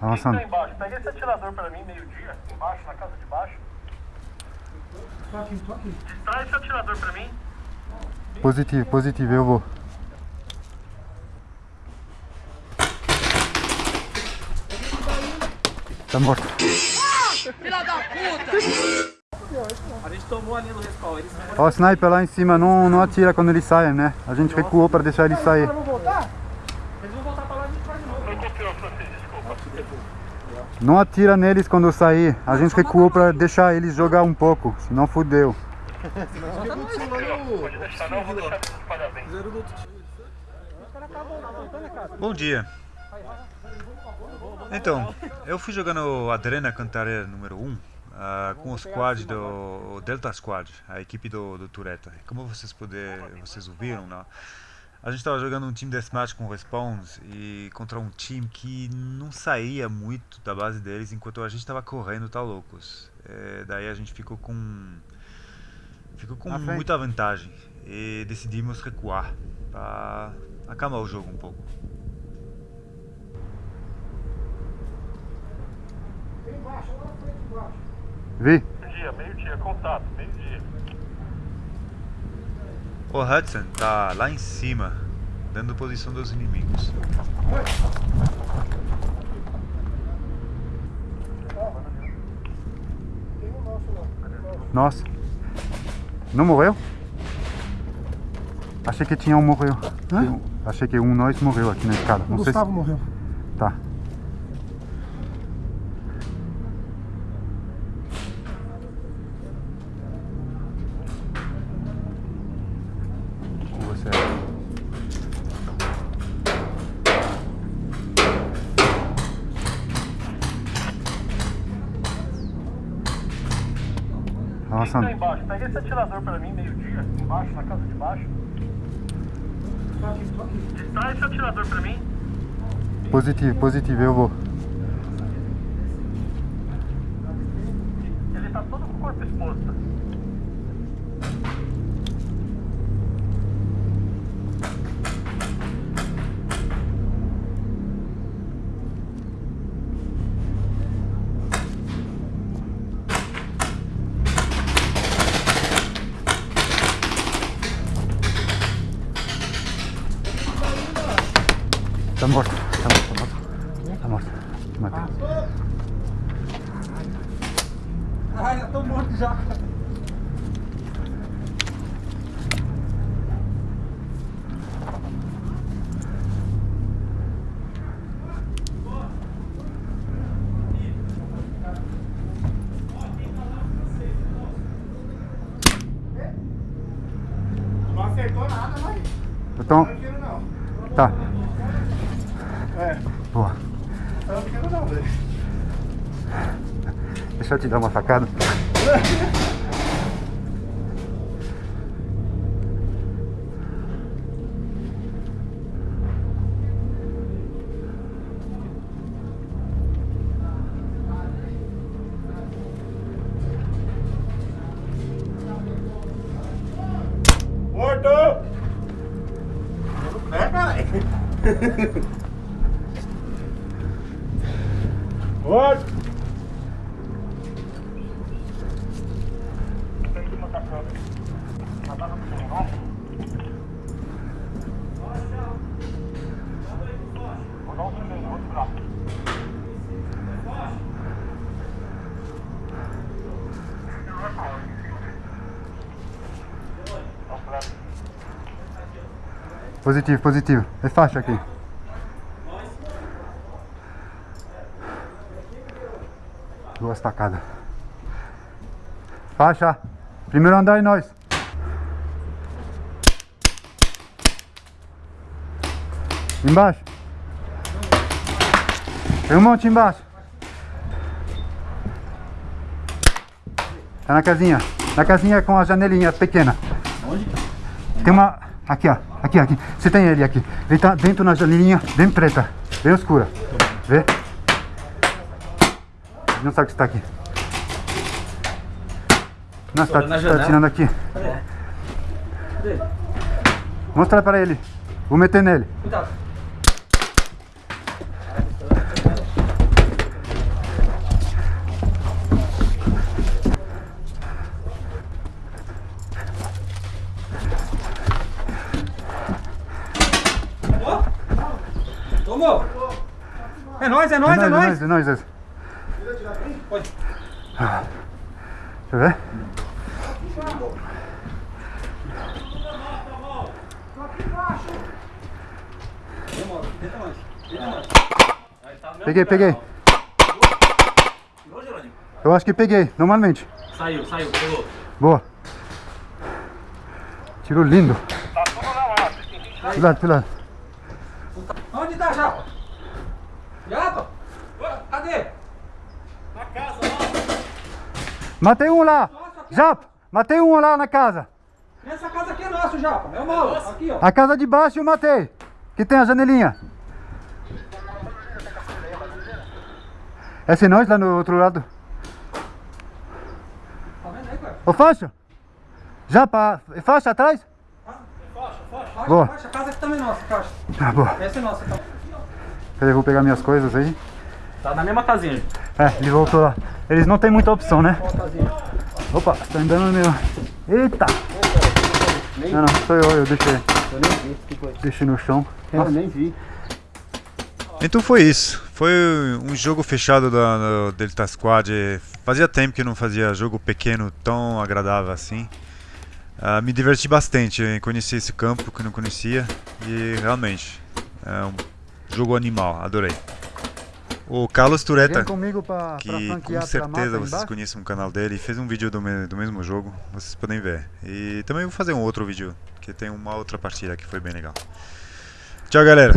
Avançando. Tá? Pega esse atirador pra mim, meio-dia, embaixo, na casa de baixo. Tô aqui, tô aqui. Distrai esse atirador pra mim. Positivo, positivo, eu vou. Tá morto. A gente tomou a linha do respawn, Ó, o sniper lá em cima não, não atira quando eles saem, né? A gente recuou pra deixar eles sair. Vamos voltar? Eles vão voltar pra lá e a gente vai de novo. Foi confiança, francês, desculpa. Não atira neles quando sair. A gente recuou pra deixar eles jogar um pouco, senão fudeu. Bom dia. Então, eu fui jogando Adrena Cantareira número 1 ah, com o squad do o Delta Squad, a equipe do, do Tureta. Como vocês poder, vocês ouviram, né? A gente estava jogando um time deathmatch com respawns e contra um time que não saía muito da base deles enquanto a gente estava correndo tal loucos. É, daí a gente ficou com ficou com Na frente. muita vantagem e decidimos recuar para acalmar o jogo um pouco. Embaixo, lá na frente, embaixo. Vi? Meio-dia, meio-dia, contato, meio-dia. O Hudson tá lá em cima, dando posição dos inimigos. Tem um nosso lá. Nossa. Não morreu? Achei que tinha um morreu. Hã? Achei que um nós morreu aqui na escada. O Não sei Gustavo se... morreu. Tá. Quem tá embaixo? Pega esse atirador pra mim, meio-dia, embaixo, na casa de baixo. Distrai esse atirador pra mim. Positivo, positivo, eu vou. Ele tá todo com o corpo exposto. Tá morto, tá morto, tá morto. Tá morto. Matei. Ai, eu tô morto já. Não acertou nada, mas Então, não quero não. tá. É, Boa. eu não quero não, velho. Deixa eu te dar uma facada. Morto! Positivo, positivo. É faixa aqui. Duas tacadas. Faixa. Primeiro andar e nós. Embaixo. Tem um monte embaixo. Tá na casinha. Na casinha com a janelinha pequena. Tem uma. Aqui, ó. Aqui, aqui. Você tem ele aqui. Ele tá dentro na janelinha, bem preta, bem escura. Vê? Ele não sabe que está aqui. Nossa, tá, na tá janela. tirando aqui. Mostra para ele. Vou meter nele. Cuidado. É nóis, é É nóis, é nóis, nóis. é nóis, é nóis. Pode. Deixa eu ver. Peguei, peguei. Eu acho que peguei, normalmente. Saiu, saiu, pegou. Boa. Tiro lindo. Tá tudo na lata. Do lado, do lado. Onde tá, Japa? Japa? Ué, Cadê? Na casa lá. Matei um lá. Nossa, aqui. Japa, matei um lá na casa. Essa casa aqui é nossa, Japa. É o mal. Aqui, ó. A casa de baixo eu matei. Que tem a janelinha. Essa é nós lá no outro lado. Tá vendo aí, cara? Ô faixa. Japa, é faixa atrás? Faixa, Boa. faixa. A casa aqui também é nossa, caixa. Ah, boa. Essa é nossa, então. Peraí, eu vou pegar minhas coisas aí. Tá na mesma casinha. É, ele voltou lá. Eles não tem muita opção, né? Opa, tá andando no meu. Eita! Não, não, sou eu, eu deixei. Eu nem vi. que foi? Deixei no chão. Eu nem vi. Então foi isso. Foi um jogo fechado da, do Delta Squad. Fazia tempo que não fazia jogo pequeno tão agradável assim. Ah, me diverti bastante em conhecer esse campo que não conhecia. E realmente, é um jogo animal, adorei. O Carlos Tureta, pra, pra que franquear com pra certeza vocês conhecem o canal dele, fez um vídeo do, me- do mesmo jogo, vocês podem ver. E também vou fazer um outro vídeo, que tem uma outra partida que foi bem legal. Tchau galera!